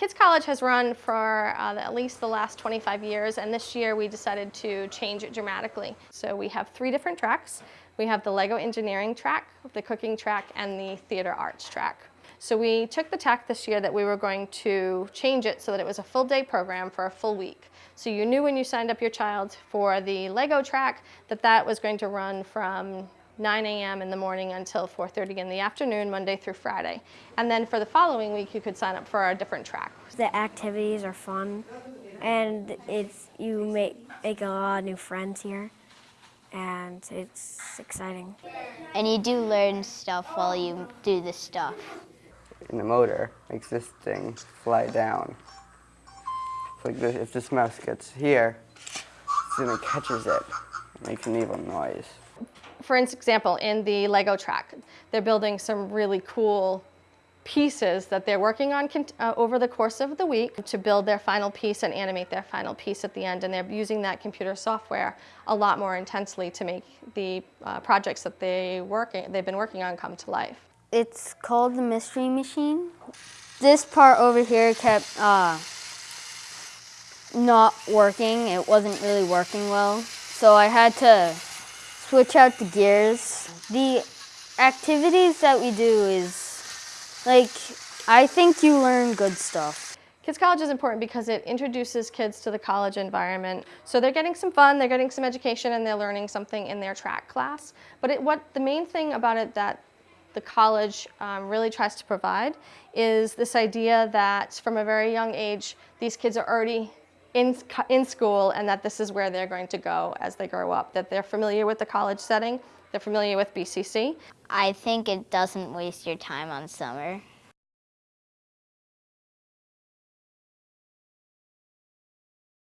Kids College has run for uh, at least the last 25 years, and this year we decided to change it dramatically. So we have three different tracks. We have the Lego engineering track, the cooking track, and the theater arts track. So we took the tack this year that we were going to change it so that it was a full day program for a full week. So you knew when you signed up your child for the Lego track that that was going to run from 9 a.m. in the morning until 4.30 in the afternoon, Monday through Friday. And then for the following week, you could sign up for a different track. The activities are fun, and it's you make, make a lot of new friends here, and it's exciting. And you do learn stuff while you do the stuff. And the motor makes this thing fly down. So like this, if this mouse gets here, then it catches it. It makes an evil noise for example, in the Lego track, they're building some really cool pieces that they're working on uh, over the course of the week to build their final piece and animate their final piece at the end. And they're using that computer software a lot more intensely to make the uh, projects that they working, they've been working on come to life. It's called the Mystery Machine. This part over here kept uh, not working. It wasn't really working well. So I had to switch out the gears. The activities that we do is, like, I think you learn good stuff. Kids College is important because it introduces kids to the college environment. So they're getting some fun, they're getting some education, and they're learning something in their track class. But it, what the main thing about it that the college um, really tries to provide is this idea that from a very young age, these kids are already in, in school and that this is where they're going to go as they grow up, that they're familiar with the college setting, they're familiar with BCC. I think it doesn't waste your time on summer.